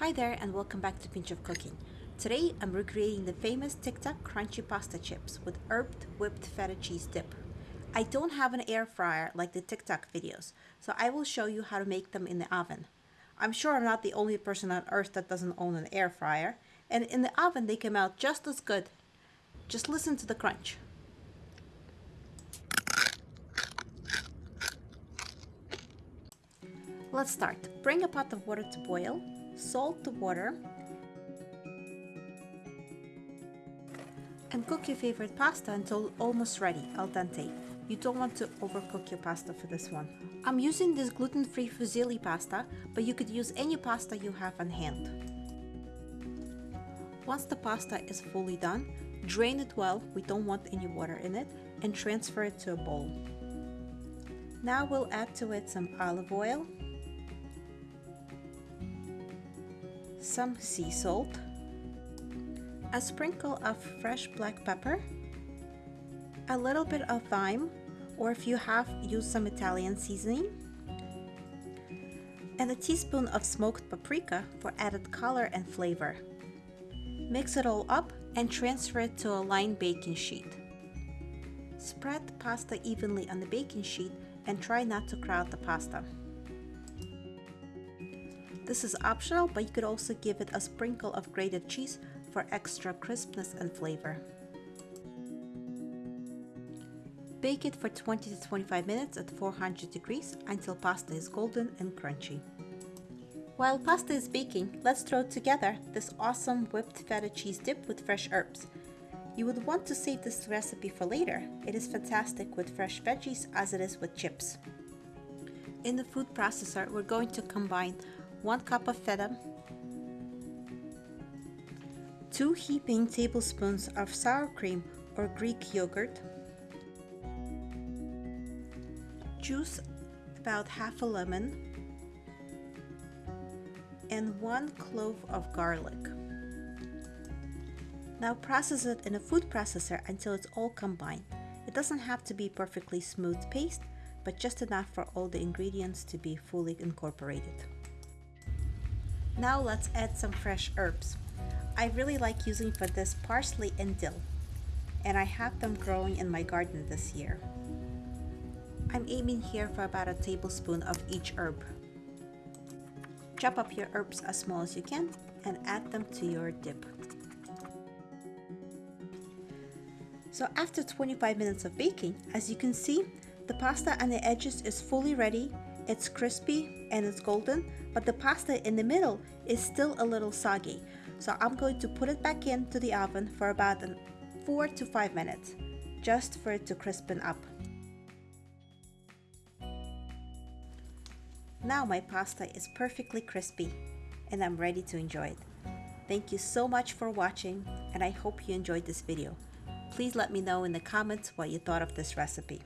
Hi there and welcome back to Pinch of Cooking. Today I'm recreating the famous TikTok crunchy pasta chips with herbed whipped feta cheese dip. I don't have an air fryer like the TikTok videos, so I will show you how to make them in the oven. I'm sure I'm not the only person on earth that doesn't own an air fryer, and in the oven they come out just as good. Just listen to the crunch. Let's start. Bring a pot of water to boil, salt the water, and cook your favorite pasta until almost ready, al dente. You don't want to overcook your pasta for this one. I'm using this gluten-free fusilli pasta, but you could use any pasta you have on hand. Once the pasta is fully done, drain it well, we don't want any water in it, and transfer it to a bowl. Now we'll add to it some olive oil, some sea salt, a sprinkle of fresh black pepper, a little bit of thyme, or if you have, use some Italian seasoning, and a teaspoon of smoked paprika for added color and flavor. Mix it all up and transfer it to a lined baking sheet. Spread the pasta evenly on the baking sheet and try not to crowd the pasta. This is optional, but you could also give it a sprinkle of grated cheese for extra crispness and flavor. Bake it for 20 to 25 minutes at 400 degrees until pasta is golden and crunchy. While pasta is baking, let's throw together this awesome whipped feta cheese dip with fresh herbs. You would want to save this recipe for later. It is fantastic with fresh veggies as it is with chips. In the food processor, we're going to combine 1 cup of feta, 2 heaping tablespoons of sour cream or Greek yogurt, juice about half a lemon, and 1 clove of garlic. Now process it in a food processor until it's all combined. It doesn't have to be perfectly smooth paste, but just enough for all the ingredients to be fully incorporated. Now let's add some fresh herbs. I really like using for this parsley and dill, and I have them growing in my garden this year. I'm aiming here for about a tablespoon of each herb. Chop up your herbs as small as you can and add them to your dip. So after 25 minutes of baking, as you can see, the pasta on the edges is fully ready it's crispy and it's golden, but the pasta in the middle is still a little soggy. So I'm going to put it back into the oven for about four to five minutes, just for it to crispen up. Now my pasta is perfectly crispy and I'm ready to enjoy it. Thank you so much for watching and I hope you enjoyed this video. Please let me know in the comments what you thought of this recipe.